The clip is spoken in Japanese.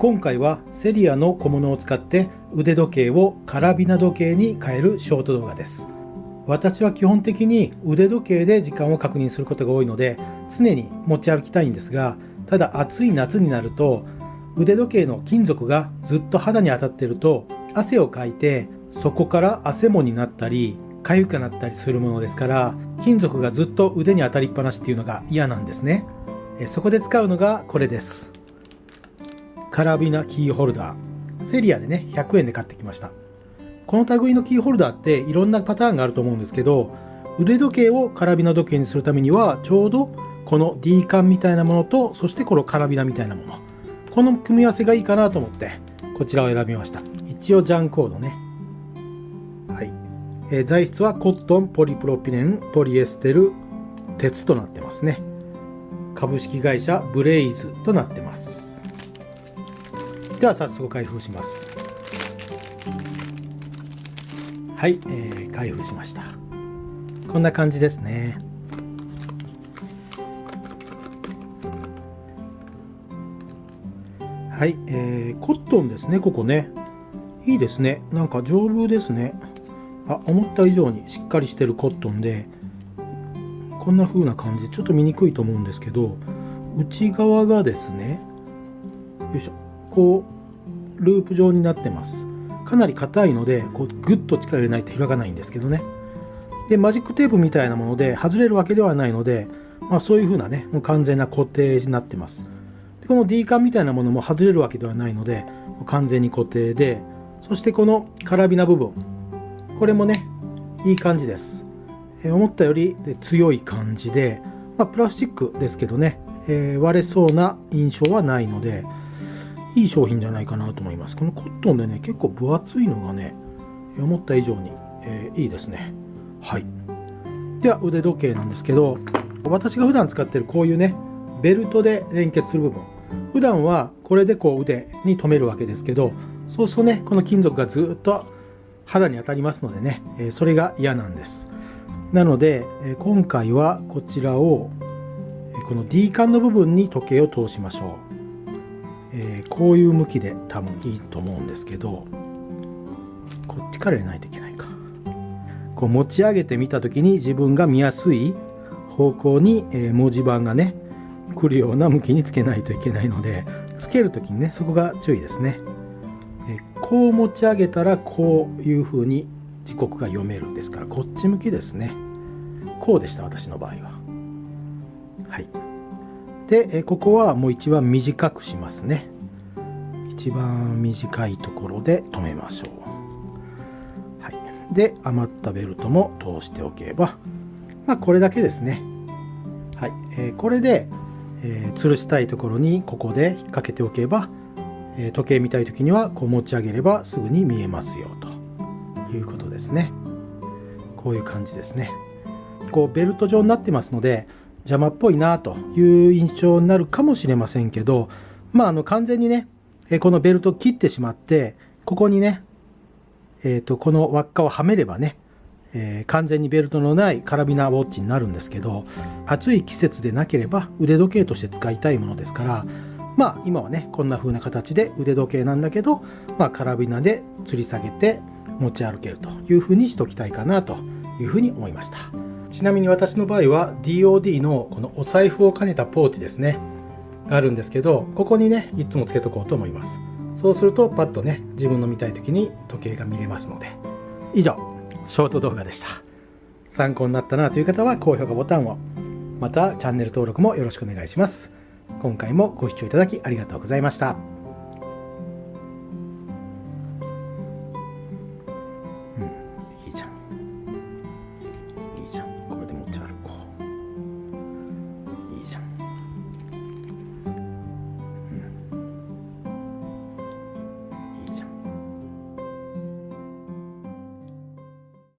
今回はセリアの小物を使って腕時計をカラビナ時計に変えるショート動画です。私は基本的に腕時計で時間を確認することが多いので常に持ち歩きたいんですがただ暑い夏になると腕時計の金属がずっと肌に当たってると汗をかいてそこから汗もになったり痒くなったりするものですから金属がずっと腕に当たりっぱなしっていうのが嫌なんですね。そこで使うのがこれです。カラビナキーホルダー。セリアでね、100円で買ってきました。この類のキーホルダーっていろんなパターンがあると思うんですけど、腕時計をカラビナ時計にするためには、ちょうどこの D カンみたいなものと、そしてこのカラビナみたいなもの。この組み合わせがいいかなと思って、こちらを選びました。一応ジャンコードね。はい。えー、材質はコットン、ポリプロピレン、ポリエステル、鉄となってますね。株式会社ブレイズとなってます。では早速開封します。はい、えー、開封しました。こんな感じですね。はい、えー、コットンですねここね。いいですね。なんか丈夫ですね。あ思った以上にしっかりしてるコットンでこんな風な感じ。ちょっと見にくいと思うんですけど内側がですねよいしょ。こうループ状になってます。かなり硬いのでこうグッと力入れないと開かないんですけどね。でマジックテープみたいなもので外れるわけではないので、まあ、そういう風なねもう完全な固定になってます。でこの D カンみたいなものも外れるわけではないので完全に固定でそしてこのカラビナ部分。これもねいい感じです、え、思ったより強い感じで、まあ、プラスチックですけどね、えー、割れそうな印象はないのでいい商品じゃないかなと思います。このコットンでね、結構分厚いのがね、思った以上に、えー、いいですね。はい。では、腕時計なんですけど、私が普段使ってるこういうね、ベルトで連結する部分。普段はこれでこう腕に留めるわけですけど、そうするとね、この金属がずっと肌に当たりますのでね、えそれが嫌なんです。なので、え今回はこちらを、この D 管の部分に時計を通しましょう。えー、こういう向きで多分いいと思うんですけどこっちから入れないといけないか。こう持ち上げてみた時に自分が見やすい方向に、え、文字盤がね来るような向きにつけないといけないのでつける時にねそこが注意ですね、え、こう持ち上げたらこういう風に時刻が読めるんですからこっち向きですね。こうでした私の場合は。はい。で、ここはもう一番短くしますね。一番短いところで止めましょう。はい。で、余ったベルトも通しておけば、まあこれだけですね。はい。えー、これで、えー、吊るしたいところにここで引っ掛けておけば、えー、時計見たい時にはこう持ち上げればすぐに見えますよということですね。こういう感じですね。こうベルト状になってますので、邪魔っぽいなという印象になるかもしれませんけど、まあ、あの、完全にね、このベルトを切ってしまって、ここにね、えっ、ー、と、この輪っかをはめればね、えー、完全にベルトのないカラビナウォッチになるんですけど、暑い季節でなければ腕時計として使いたいものですから、まあ今はね、こんな風な形で腕時計なんだけど、まあカラビナで吊り下げて持ち歩けるという風にしときたいかなという風に思いました。ちなみに私の場合は DOD のこのお財布を兼ねたポーチですね。があるんですけどここにねいつもつけとこうと思います。そうするとパッとね自分の見たい時に時計が見れますので。以上ショート動画でした。参考になったなという方は高評価ボタンをまたチャンネル登録もよろしくお願いします。今回もご視聴いただきありがとうございました。